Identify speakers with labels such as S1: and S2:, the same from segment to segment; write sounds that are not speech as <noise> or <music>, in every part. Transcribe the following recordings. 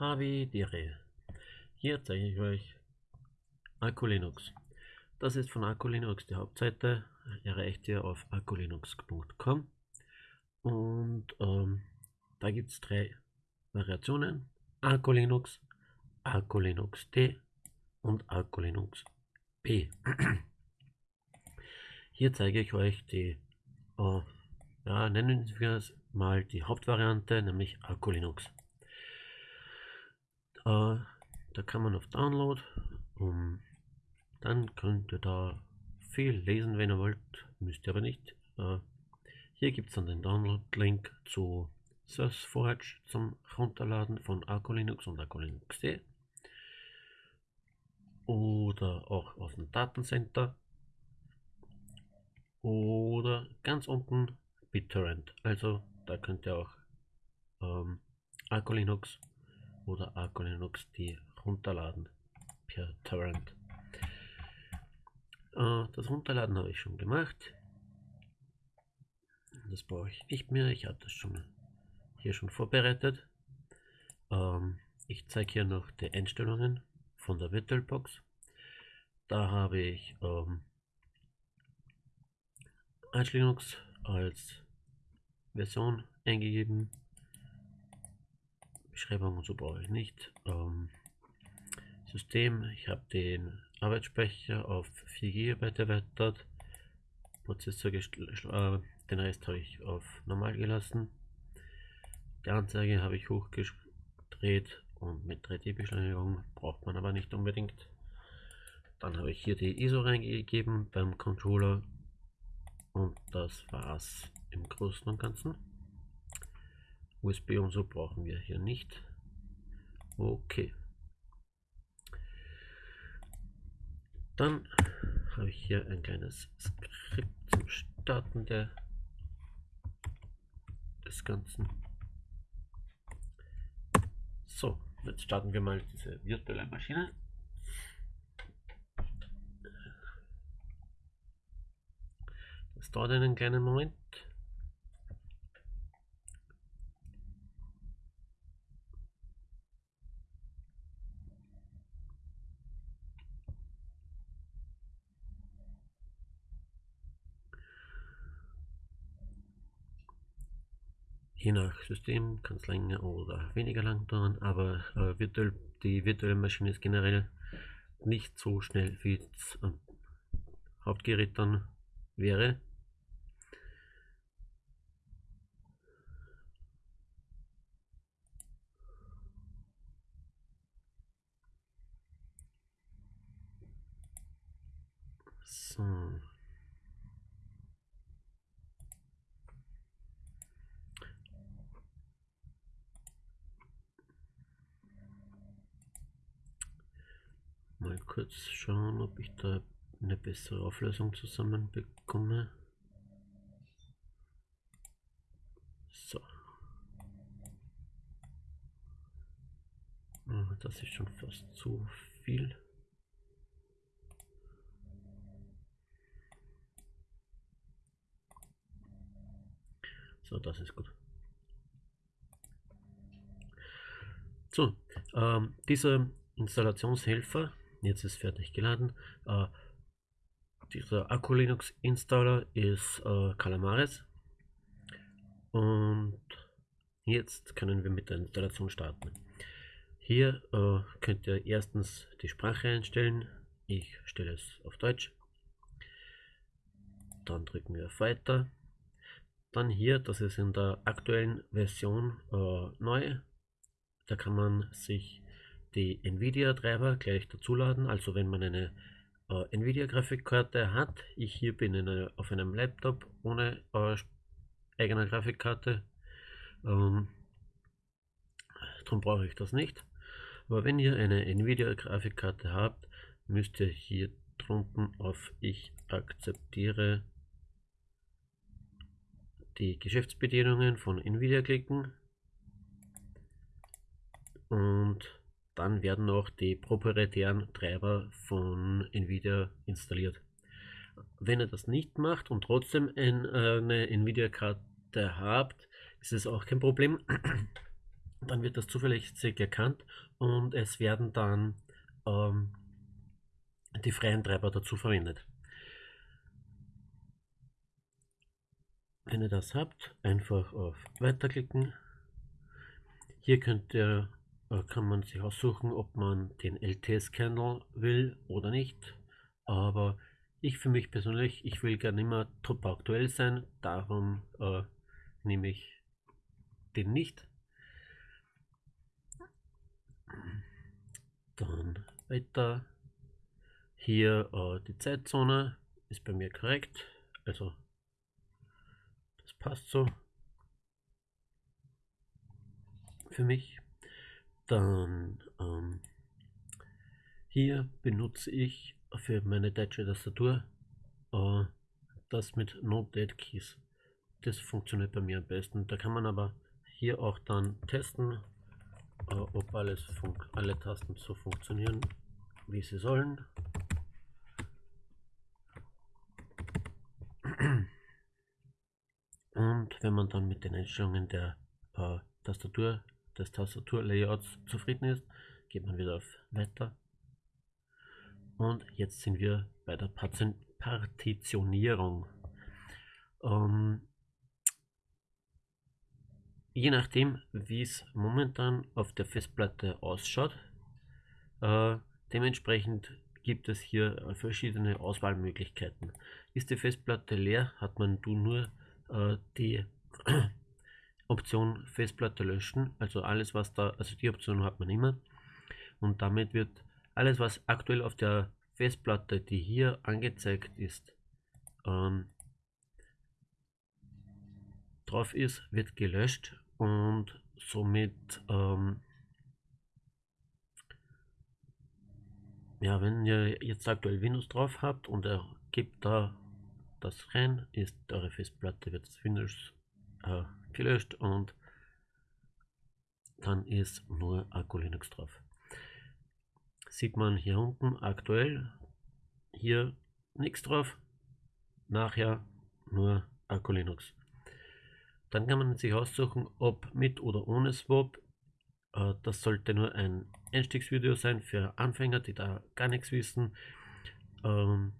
S1: Havidere. Hier zeige ich euch Aculinux. Das ist von Aculinux die Hauptseite. Erreicht ihr auf aculinux.com und ähm, da gibt es drei Variationen. Aculinux, Aculinux T und Aculinux P. <clears throat> Hier zeige ich euch die, äh, ja, nennen wir es mal die Hauptvariante, nämlich Aculinux. Äh, da kann man auf Download, um, dann könnt ihr da viel lesen, wenn ihr wollt, müsst ihr aber nicht. Äh, hier gibt es dann den Download-Link zu SourceForge zum Runterladen von Arcolinux und Arcolinux.de oder auch aus dem Datencenter oder ganz unten BitTorrent. Also da könnt ihr auch ähm, Arcolinux oder Arco Linux die runterladen per Torrent. Äh, das Runterladen habe ich schon gemacht. Das brauche ich nicht mehr. Ich habe das schon hier schon vorbereitet. Ähm, ich zeige hier noch die Einstellungen von der VirtualBox. Da habe ich ähm, Arch Linux als Version eingegeben Beschreibung und so brauche ich nicht. Ähm, System, ich habe den Arbeitsspeicher auf 4 GB erweitert. Prozessor, äh, den Rest habe ich auf normal gelassen. Die Anzeige habe ich hochgedreht und mit 3D-Beschleunigung braucht man aber nicht unbedingt. Dann habe ich hier die ISO reingegeben beim Controller und das war's im Großen und Ganzen. USB und so brauchen wir hier nicht. Okay. Dann habe ich hier ein kleines Skript zum Starten der, des Ganzen. So, jetzt starten wir mal diese virtuelle Maschine. Das dauert einen kleinen Moment. Je nach System kann es länger oder weniger lang dauern, aber äh, virtuell, die virtuelle Maschine ist generell nicht so schnell wie das äh, Hauptgerät dann wäre. So. Mal kurz schauen, ob ich da eine bessere Auflösung zusammen bekomme. So. Ah, das ist schon fast zu viel. So, das ist gut. So, ähm, dieser Installationshelfer Jetzt ist fertig geladen. Äh, dieser Akku Linux Installer ist äh, Calamares. Und jetzt können wir mit der Installation starten. Hier äh, könnt ihr erstens die Sprache einstellen. Ich stelle es auf Deutsch. Dann drücken wir auf Weiter. Dann hier, das ist in der aktuellen Version äh, neu. Da kann man sich die Nvidia-Treiber gleich dazuladen. Also wenn man eine äh, Nvidia-Grafikkarte hat, ich hier bin eine, auf einem Laptop ohne äh, eigener Grafikkarte, ähm, darum brauche ich das nicht. Aber wenn ihr eine Nvidia-Grafikkarte habt, müsst ihr hier drunten auf Ich akzeptiere die Geschäftsbedienungen von Nvidia klicken und dann werden auch die proprietären Treiber von Nvidia installiert. Wenn ihr das nicht macht und trotzdem eine Nvidia-Karte habt, ist es auch kein Problem. <clears throat> dann wird das zuverlässig erkannt und es werden dann ähm, die freien Treiber dazu verwendet. Wenn ihr das habt, einfach auf Weiterklicken. Hier könnt ihr, äh, kann man sich aussuchen, ob man den LTS-Kernel will oder nicht. Aber ich für mich persönlich, ich will gerne immer top aktuell sein, darum äh, nehme ich den nicht. Dann weiter. Hier äh, die Zeitzone ist bei mir korrekt. Also das passt so. Für mich. Dann ähm, hier benutze ich für meine deutsche Tastatur äh, das mit No Dead Keys. Das funktioniert bei mir am besten. Da kann man aber hier auch dann testen, äh, ob alles alle Tasten so funktionieren, wie sie sollen. Und wenn man dann mit den Einstellungen der äh, Tastatur, des Tastaturlayouts zufrieden ist, geht man wieder auf Weiter. Und jetzt sind wir bei der Partitionierung. Ähm, je nachdem, wie es momentan auf der Festplatte ausschaut, äh, dementsprechend gibt es hier verschiedene Auswahlmöglichkeiten. Ist die Festplatte leer, hat man nur äh, die Option Festplatte löschen, also alles was da, also die Option hat man immer. Und damit wird alles was aktuell auf der Festplatte, die hier angezeigt ist, ähm, drauf ist, wird gelöscht. Und somit ähm, ja, wenn ihr jetzt aktuell Windows drauf habt und er gibt da das rein, ist eure Festplatte wird Windows äh, gelöscht und dann ist nur Akku Linux drauf. Sieht man hier unten aktuell, hier nichts drauf, nachher nur Akku Linux. Dann kann man sich aussuchen, ob mit oder ohne Swap. Äh, das sollte nur ein Einstiegsvideo sein für Anfänger, die da gar nichts wissen. Ähm,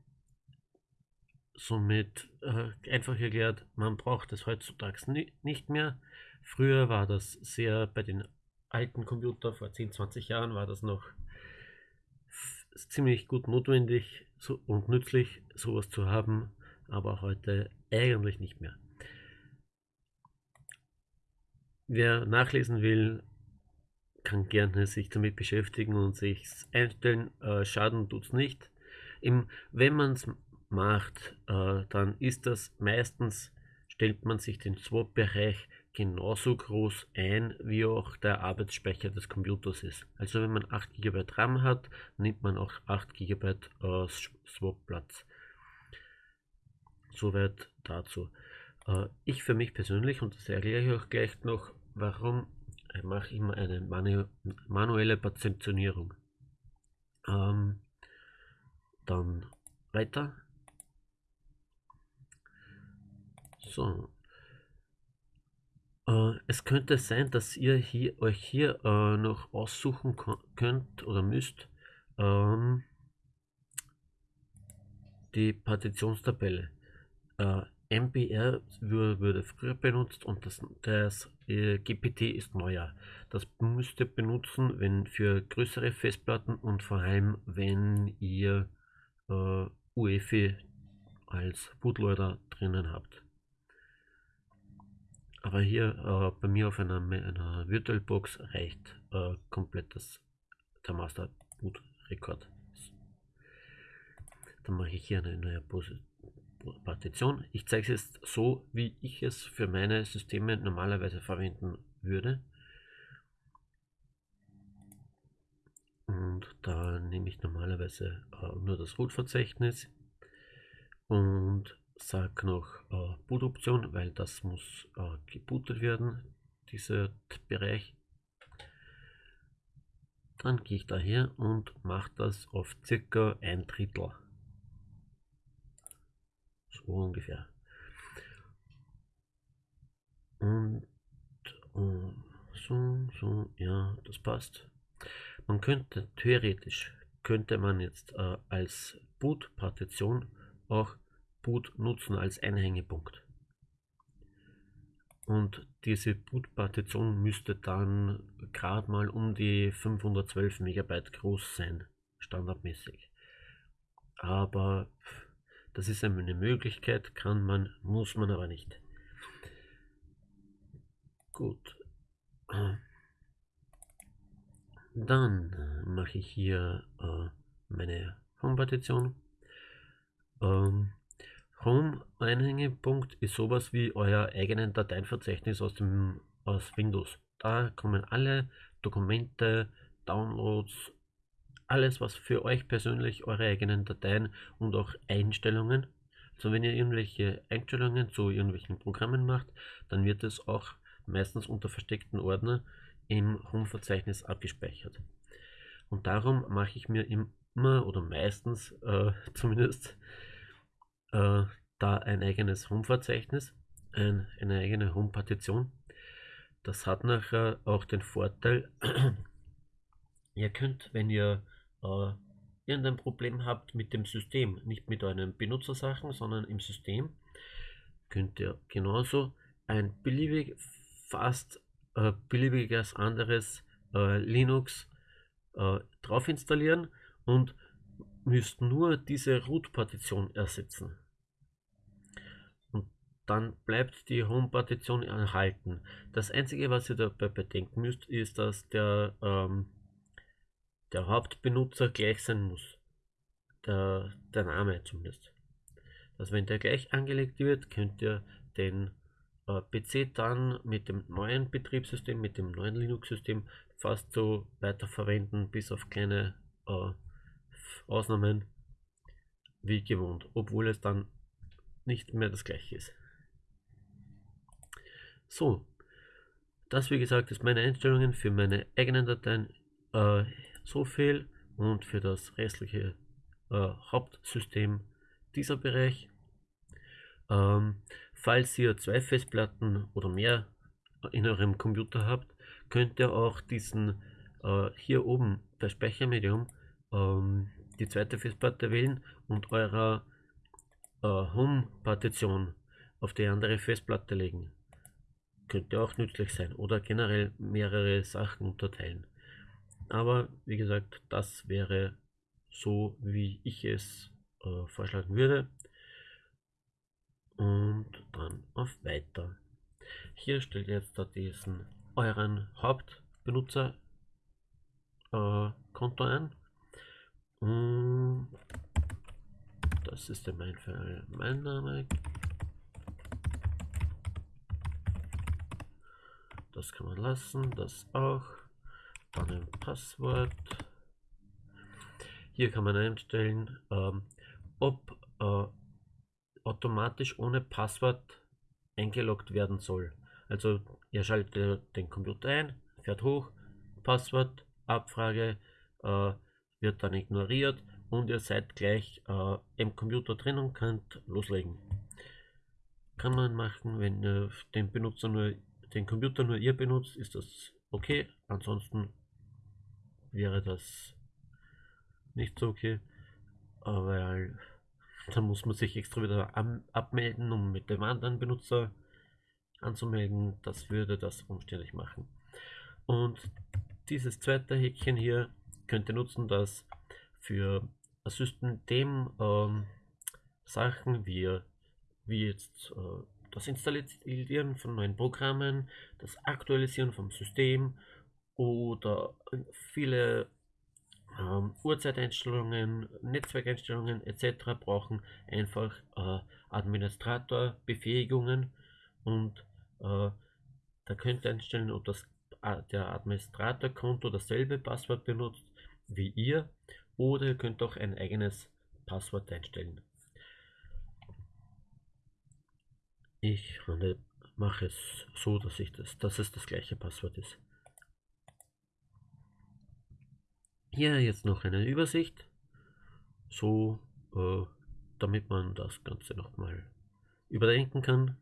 S1: somit äh, einfach erklärt, man braucht es heutzutage ni nicht mehr. Früher war das sehr, bei den alten Computern vor 10, 20 Jahren war das noch ziemlich gut notwendig so, und nützlich, sowas zu haben, aber heute eigentlich nicht mehr. Wer nachlesen will, kann gerne sich damit beschäftigen und sich einstellen. Äh, Schaden tut es nicht. Im, wenn man es macht, äh, dann ist das meistens, stellt man sich den Swap-Bereich genauso groß ein, wie auch der Arbeitsspeicher des Computers ist. Also wenn man 8 GB RAM hat, nimmt man auch 8 GB äh, Swap-Platz. Soweit dazu. Äh, ich für mich persönlich, und das erkläre ich auch gleich noch, warum ich mache immer eine manu manuelle Partitionierung. Ähm, dann weiter. So. Äh, es könnte sein, dass ihr hier, euch hier äh, noch aussuchen könnt oder müsst ähm, die Partitionstabelle. Äh, MBR würde früher benutzt und das, das äh, GPT ist neuer. Das müsst ihr benutzen, wenn für größere Festplatten und vor allem, wenn ihr äh, UEFI als Bootloader drinnen habt. Aber hier äh, bei mir auf einer, einer VirtualBox reicht äh, komplett das, der Master Boot Rekord. Dann mache ich hier eine neue Partition. Ich zeige es jetzt so, wie ich es für meine Systeme normalerweise verwenden würde. Und da nehme ich normalerweise äh, nur das Root-Verzeichnis und sage noch äh, Boot-Option, weil das muss äh, gebootet werden, dieser Bereich. Dann gehe ich daher und mache das auf circa ein Drittel. So ungefähr. Und, und So, so, ja, das passt. Man könnte theoretisch, könnte man jetzt äh, als Boot-Partition auch Boot nutzen als Einhängepunkt. Und diese Boot-Partition müsste dann gerade mal um die 512 Megabyte groß sein, standardmäßig. Aber das ist eine Möglichkeit, kann man, muss man aber nicht. Gut. Dann mache ich hier äh, meine Home-Partition. Ähm, Home-Einhängepunkt ist sowas wie euer eigenen Dateienverzeichnis aus, dem, aus Windows. Da kommen alle Dokumente, Downloads, alles, was für euch persönlich eure eigenen Dateien und auch Einstellungen. Also wenn ihr irgendwelche Einstellungen zu irgendwelchen Programmen macht, dann wird es auch meistens unter versteckten Ordner im Home-Verzeichnis abgespeichert. Und darum mache ich mir immer oder meistens äh, <laughs> zumindest äh, da ein eigenes Home-Verzeichnis, ein, eine eigene Home-Partition. Das hat nachher auch den Vorteil, <clears throat> ihr könnt, wenn ihr äh, irgendein Problem habt mit dem System, nicht mit euren Benutzersachen, sondern im System, könnt ihr genauso ein beliebig, fast äh, beliebiges anderes äh, Linux äh, drauf installieren und müsst nur diese Root-Partition ersetzen. Und dann bleibt die Home-Partition erhalten. Das einzige, was ihr dabei bedenken müsst, ist, dass der ähm, der Hauptbenutzer gleich sein muss. Der, der Name zumindest. Also wenn der gleich angelegt wird, könnt ihr den äh, PC dann mit dem neuen Betriebssystem, mit dem neuen Linux-System fast so weiterverwenden, bis auf kleine äh, Ausnahmen wie gewohnt, obwohl es dann nicht mehr das gleiche ist. So, das wie gesagt ist meine Einstellungen für meine eigenen Dateien. Äh, so viel und für das restliche äh, Hauptsystem dieser Bereich. Ähm, falls ihr zwei Festplatten oder mehr in eurem Computer habt, könnt ihr auch diesen äh, hier oben bei Speichermedium ähm, die zweite Festplatte wählen und eurer äh, Home-Partition auf die andere Festplatte legen. Könnte auch nützlich sein oder generell mehrere Sachen unterteilen. Aber wie gesagt, das wäre so, wie ich es äh, vorschlagen würde. Und dann auf Weiter. Hier stellt ihr jetzt diesen euren Hauptbenutzer äh, Konto ein. Und das ist in meinem Fall mein Name. Das kann man lassen, das auch dann ein Passwort. Hier kann man einstellen, ähm, ob äh, automatisch ohne Passwort eingeloggt werden soll. Also ihr schaltet den Computer ein, fährt hoch, Passwort, Abfrage äh, wird dann ignoriert und ihr seid gleich äh, im Computer drin und könnt loslegen. Kann man machen, wenn ihr den Benutzer nur den Computer nur ihr benutzt, ist das okay. Ansonsten wäre das nicht so okay, weil dann muss man sich extra wieder abmelden, um mit dem anderen Benutzer anzumelden. Das würde das umständlich machen. Und dieses zweite Häkchen hier könnt ihr nutzen, das für System ähm, Sachen wie, wie jetzt äh, das Installieren von neuen Programmen, das Aktualisieren vom System oder viele ähm, Uhrzeiteinstellungen, Netzwerkeinstellungen etc. brauchen einfach äh, Administratorbefähigungen und äh, da könnt ihr einstellen, ob das äh, der Administratorkonto dasselbe Passwort benutzt wie ihr oder ihr könnt auch ein eigenes Passwort einstellen. Ich mache es so, dass ich das, dass es das gleiche Passwort ist. Hier jetzt noch eine Übersicht, so äh, damit man das Ganze nochmal überdenken kann.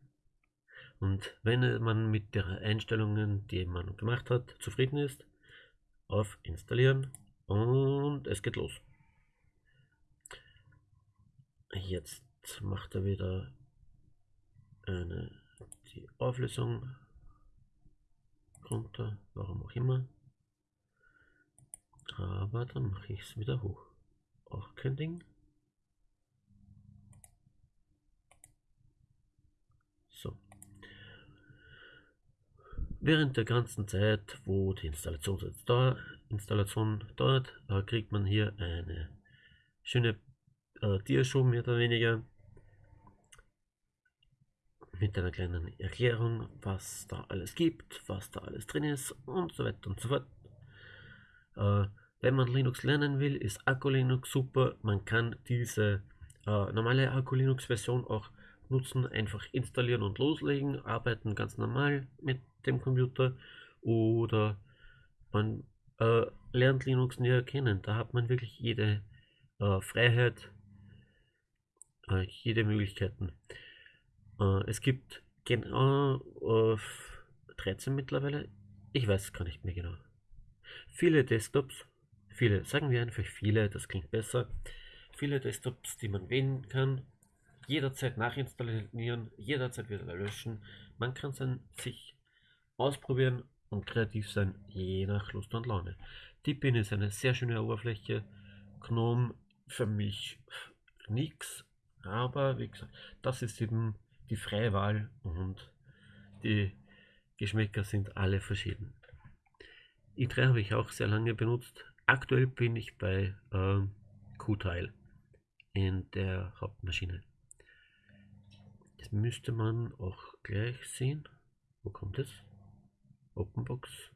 S1: Und wenn man mit der Einstellungen, die man gemacht hat, zufrieden ist, auf Installieren und es geht los. Jetzt macht er wieder eine, die Auflösung runter, warum auch immer. Aber dann mache ich es wieder hoch. Auch kein Ding. So. Während der ganzen Zeit, wo die Installation, dauert, Installation dauert, äh, kriegt man hier eine schöne äh, Diashow mehr oder weniger mit einer kleinen Erklärung, was da alles gibt, was da alles drin ist und so weiter und so fort. Äh, wenn man Linux lernen will, ist Akku Linux super. Man kann diese äh, normale Akku Linux Version auch nutzen, einfach installieren und loslegen, arbeiten ganz normal mit dem Computer oder man äh, lernt Linux näher kennen. Da hat man wirklich jede äh, Freiheit, äh, jede Möglichkeiten. Äh, es gibt genau 13 mittlerweile. Ich weiß gar nicht mehr genau. Viele Desktops, viele, sagen wir einfach viele, das klingt besser. Viele Desktops, die man wählen kann, jederzeit nachinstallieren, jederzeit wieder löschen. Man kann es sich ausprobieren und kreativ sein, je nach Lust und Laune. Deepin ist eine sehr schöne Oberfläche. Gnome für mich nichts, aber wie gesagt, das ist eben die freie Wahl und die Geschmäcker sind alle verschieden. i3 habe ich auch sehr lange benutzt. Aktuell bin ich bei äh, Qtile in der Hauptmaschine. Das müsste man auch gleich sehen. Wo kommt es? OpenBox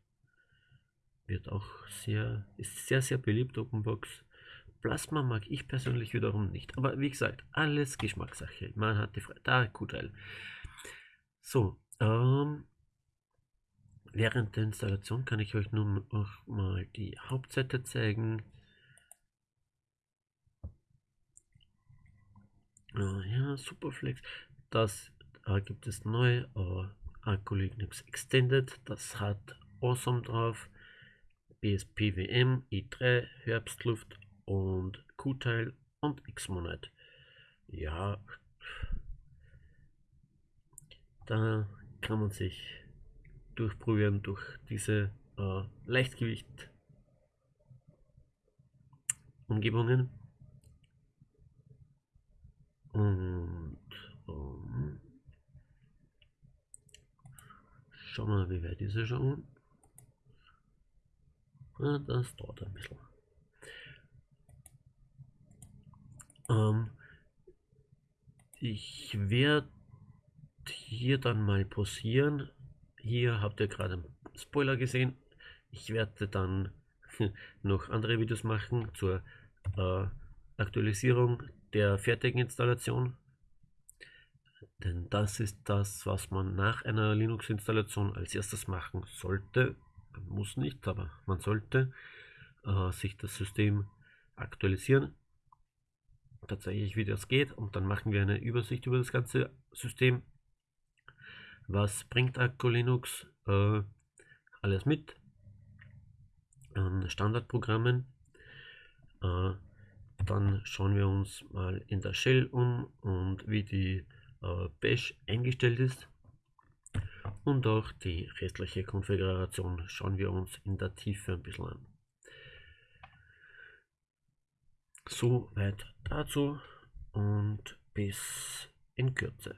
S1: wird auch sehr, ist sehr, sehr beliebt, OpenBox. Plasma mag ich persönlich wiederum nicht. Aber wie gesagt, alles Geschmackssache. Man hat die Freiheit. Da, Qtile. So, ähm, während der Installation kann ich euch nun noch mal die Hauptseite zeigen. Äh, ja, Superflex. Das äh, gibt es neu. Äh, Akku Linux Extended. Das hat Awesome drauf. BSPWM, i3, Herbstluft und Qtile und Xmonad. Ja, da kann man sich durchprobieren durch diese äh, Leichtgewicht Umgebungen. Und schauen wir mal, wie weit ist er schon. Ja, das dauert ein bisschen. Ähm, ich werde hier dann mal pausieren. Hier habt ihr gerade einen Spoiler gesehen. Ich werde dann <laughs> noch andere Videos machen zur äh, Aktualisierung der fertigen Installation. Denn das ist das, was man nach einer Linux-Installation als erstes machen sollte. Man muss nicht, aber man sollte äh, sich das System aktualisieren tatsächlich, wie das geht. Und dann machen wir eine Übersicht über das ganze System. Was bringt Akku Linux äh, alles mit? An Standardprogrammen. Äh, dann schauen wir uns mal in der Shell um und wie die äh, Bash eingestellt ist. Und auch die restliche Konfiguration schauen wir uns in der Tiefe ein bisschen an. Soweit dazu und bis in Kürze.